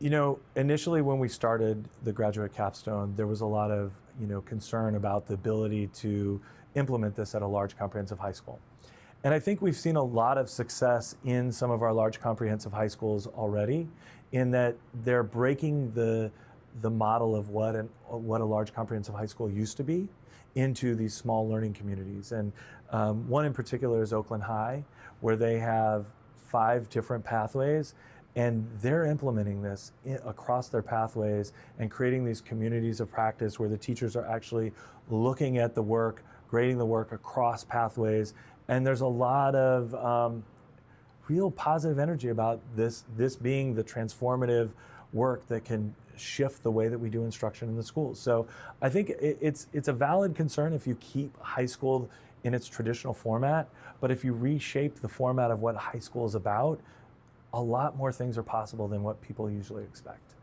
You know, initially when we started the graduate capstone, there was a lot of you know concern about the ability to implement this at a large comprehensive high school. And I think we've seen a lot of success in some of our large comprehensive high schools already, in that they're breaking the the model of what an, what a large comprehensive high school used to be into these small learning communities. And um, one in particular is Oakland High, where they have five different pathways and they're implementing this across their pathways and creating these communities of practice where the teachers are actually looking at the work, grading the work across pathways. And there's a lot of um, real positive energy about this, this being the transformative work that can shift the way that we do instruction in the schools. So I think it's, it's a valid concern if you keep high school in its traditional format, but if you reshape the format of what high school is about, a lot more things are possible than what people usually expect.